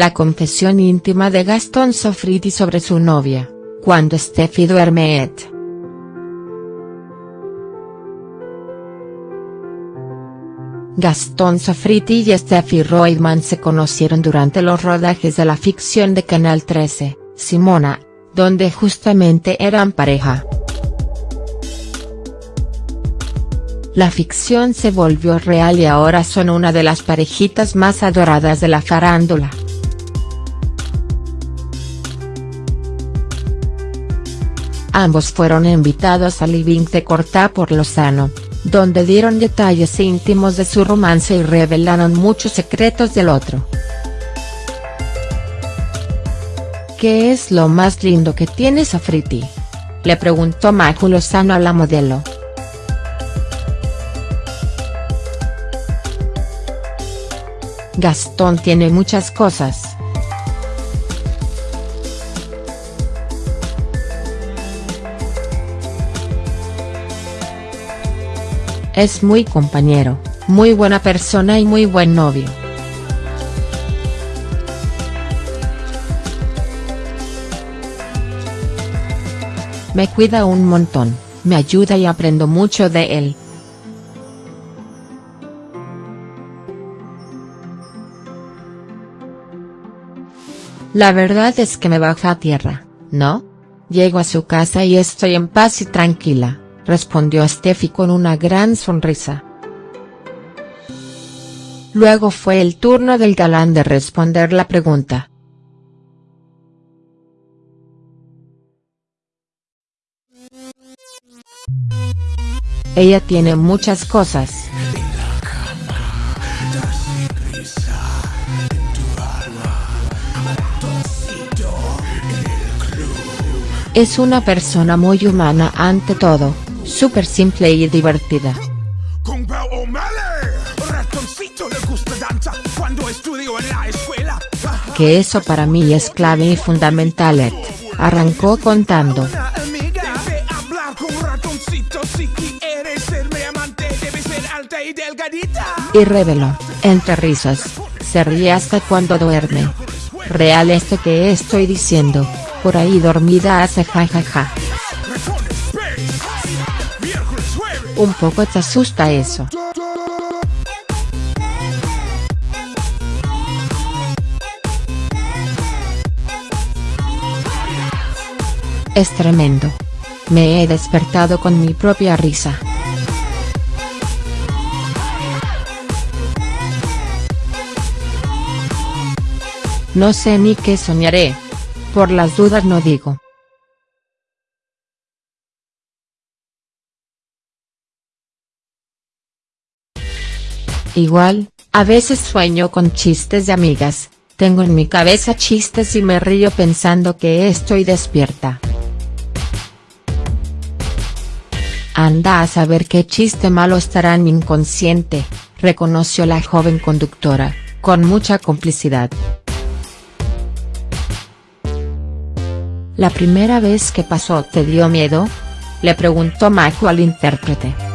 La confesión íntima de Gastón Sofriti sobre su novia, cuando Steffi duerme. Gastón Sofriti y Steffi Reutemann se conocieron durante los rodajes de la ficción de Canal 13, Simona, donde justamente eran pareja. La ficción se volvió real y ahora son una de las parejitas más adoradas de la farándula. Ambos fueron invitados al living de Cortá por Lozano, donde dieron detalles íntimos de su romance y revelaron muchos secretos del otro. ¿Qué es lo más lindo que tienes a Friti? Le preguntó Maju Lozano a la modelo. Gastón tiene muchas cosas. Es muy compañero, muy buena persona y muy buen novio. Me cuida un montón, me ayuda y aprendo mucho de él. La verdad es que me baja a tierra, ¿no? Llego a su casa y estoy en paz y tranquila respondió Steffi con una gran sonrisa. Luego fue el turno del galán de responder la pregunta. Ella tiene muchas cosas. Es una persona muy humana ante todo, súper simple y divertida. Que eso para mí es clave y fundamental. Arrancó contando. Y reveló, entre risas, se ríe hasta cuando duerme. Real esto que estoy diciendo, por ahí dormida hace jajaja. Un poco te asusta eso. Es tremendo. Me he despertado con mi propia risa. No sé ni qué soñaré. Por las dudas no digo. Igual, a veces sueño con chistes de amigas, tengo en mi cabeza chistes y me río pensando que estoy despierta. Anda a saber qué chiste malo estará en mi inconsciente, reconoció la joven conductora, con mucha complicidad. ¿La primera vez que pasó te dio miedo? Le preguntó Maju al intérprete.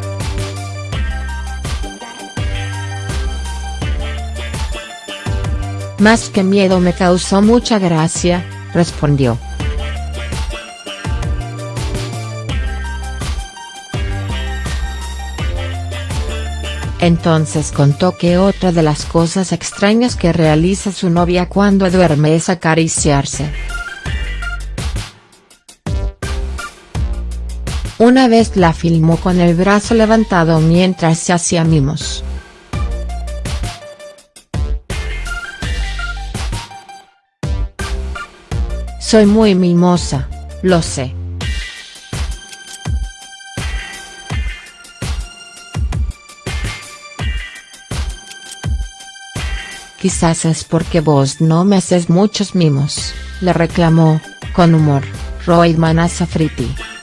Más que miedo me causó mucha gracia, respondió. Entonces contó que otra de las cosas extrañas que realiza su novia cuando duerme es acariciarse. Una vez la filmó con el brazo levantado mientras se hacía mimos. Soy muy mimosa, lo sé. Quizás es porque vos no me haces muchos mimos, le reclamó, con humor, Roy a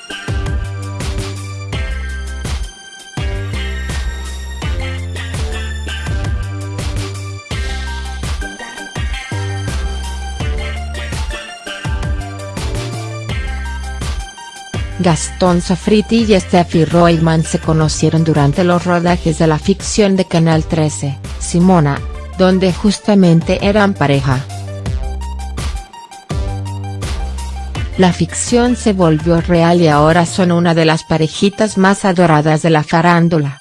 Gastón Sofriti y Steffi Royman se conocieron durante los rodajes de la ficción de Canal 13, Simona, donde justamente eran pareja. La ficción se volvió real y ahora son una de las parejitas más adoradas de la farándula.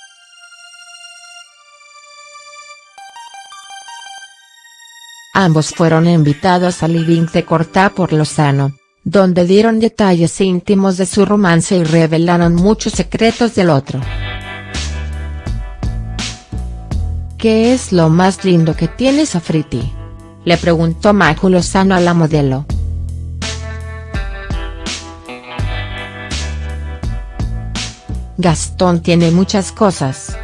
Ambos fueron invitados al living de Cortá por Lozano, donde dieron detalles íntimos de su romance y revelaron muchos secretos del otro. ¿Qué es lo más lindo que tienes a Friti? Le preguntó Maju Lozano a la modelo. Gastón tiene muchas cosas.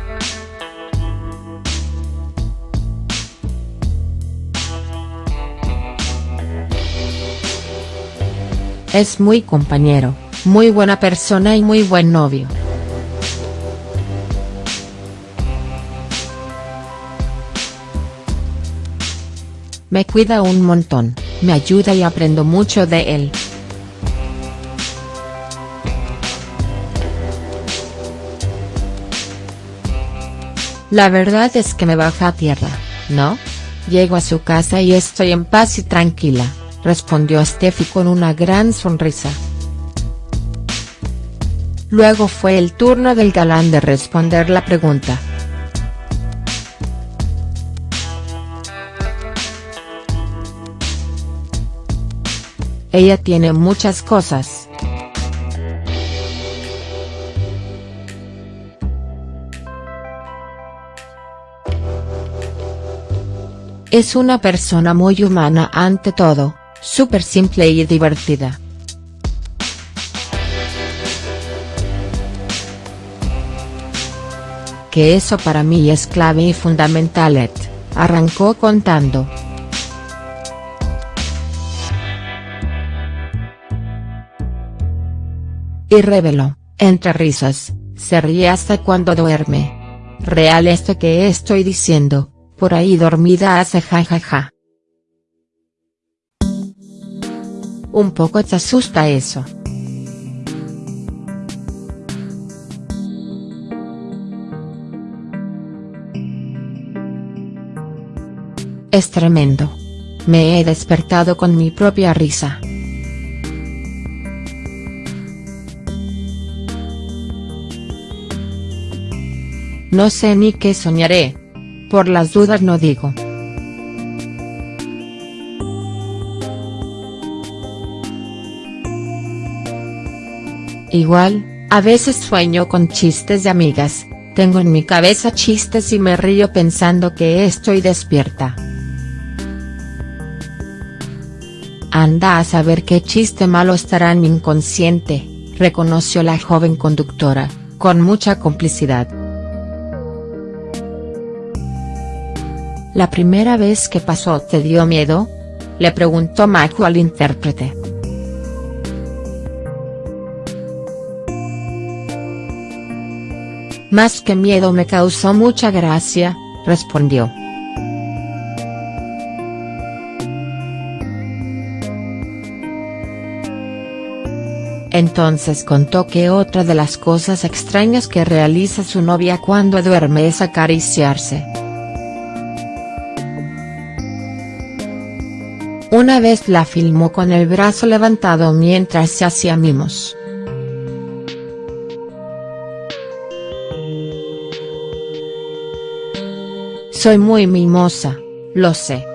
Es muy compañero, muy buena persona y muy buen novio. Me cuida un montón, me ayuda y aprendo mucho de él. La verdad es que me baja a tierra, ¿no? Llego a su casa y estoy en paz y tranquila, respondió Steffi con una gran sonrisa. Luego fue el turno del galán de responder la pregunta. Ella tiene muchas cosas. Es una persona muy humana ante todo, súper simple y divertida. Que eso para mí es clave y fundamental. arrancó contando. Y reveló, entre risas, se ríe hasta cuando duerme. Real esto que estoy diciendo, por ahí dormida hace jajaja. Un poco te asusta eso. Es tremendo. Me he despertado con mi propia risa. No sé ni qué soñaré. Por las dudas no digo. Igual, a veces sueño con chistes de amigas, tengo en mi cabeza chistes y me río pensando que estoy despierta. Anda a saber qué chiste malo estará en mi inconsciente, reconoció la joven conductora, con mucha complicidad. ¿La primera vez que pasó te dio miedo? Le preguntó Maju al intérprete. Más que miedo me causó mucha gracia, respondió. Entonces contó que otra de las cosas extrañas que realiza su novia cuando duerme es acariciarse. Una vez la filmó con el brazo levantado mientras se hacía mimos. Soy muy mimosa, lo sé.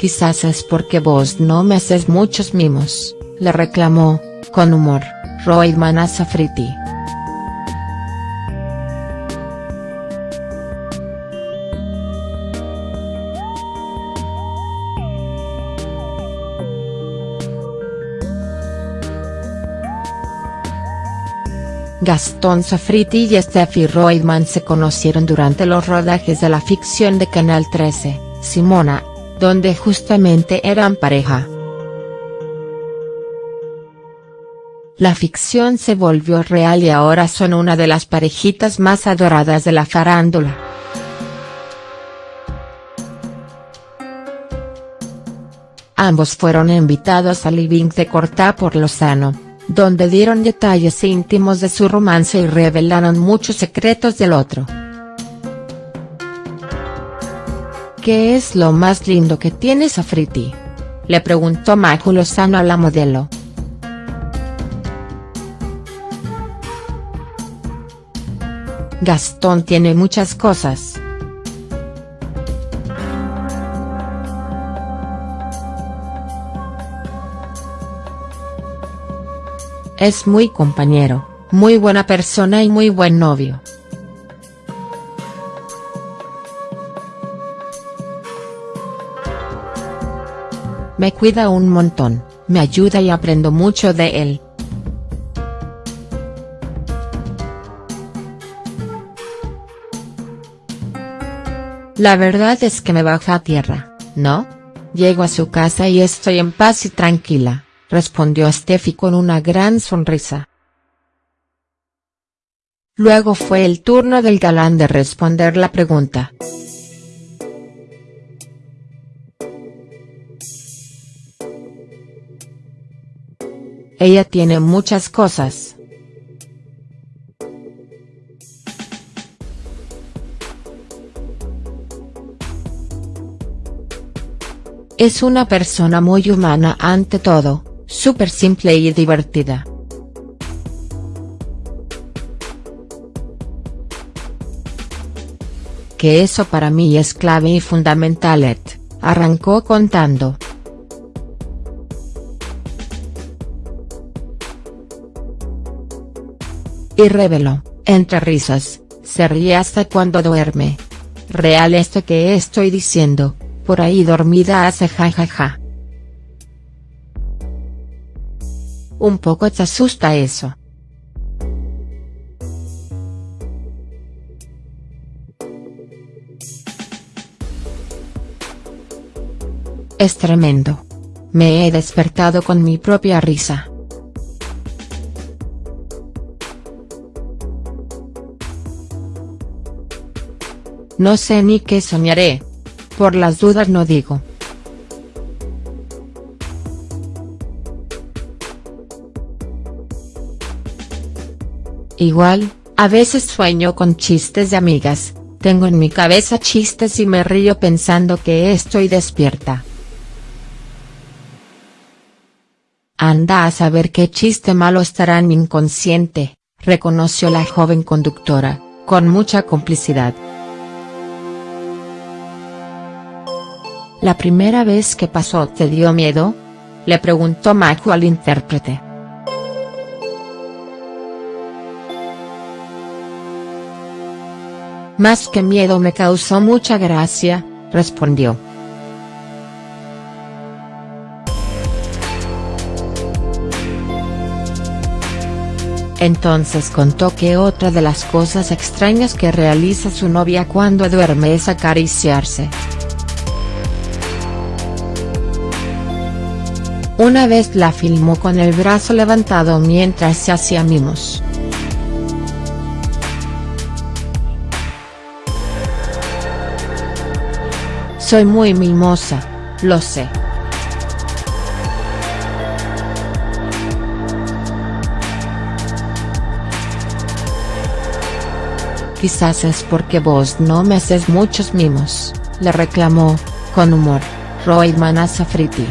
Quizás es porque vos no me haces muchos mimos, le reclamó, con humor, Roydman a Gastón Safriti y Steffi Reutemann se conocieron durante los rodajes de la ficción de Canal 13, Simona, donde justamente eran pareja. La ficción se volvió real y ahora son una de las parejitas más adoradas de la farándula. Ambos fueron invitados al living de Cortá por Lozano donde dieron detalles íntimos de su romance y revelaron muchos secretos del otro. ¿Qué es lo más lindo que tiene Safriti? Le preguntó Maju Lozano a la modelo. Gastón tiene muchas cosas. Es muy compañero, muy buena persona y muy buen novio. Me cuida un montón, me ayuda y aprendo mucho de él. La verdad es que me baja a tierra, ¿no? Llego a su casa y estoy en paz y tranquila, respondió Steffi con una gran sonrisa. Luego fue el turno del galán de responder la pregunta. Ella tiene muchas cosas. Es una persona muy humana ante todo, súper simple y divertida. Que eso para mí es clave y fundamental. arrancó contando. Y reveló, entre risas, se ríe hasta cuando duerme. Real esto que estoy diciendo, por ahí dormida hace jajaja. Un poco te asusta eso. Es tremendo. Me he despertado con mi propia risa. No sé ni qué soñaré. Por las dudas no digo. Igual, a veces sueño con chistes de amigas, tengo en mi cabeza chistes y me río pensando que estoy despierta. Anda a saber qué chiste malo estará en mi inconsciente, reconoció la joven conductora, con mucha complicidad. ¿La primera vez que pasó te dio miedo? Le preguntó Maju al intérprete. Más que miedo me causó mucha gracia, respondió. Entonces contó que otra de las cosas extrañas que realiza su novia cuando duerme es acariciarse. Una vez la filmó con el brazo levantado mientras se hacía mimos. Soy muy mimosa, lo sé. Quizás es porque vos no me haces muchos mimos, le reclamó, con humor, Roy Manasafriti.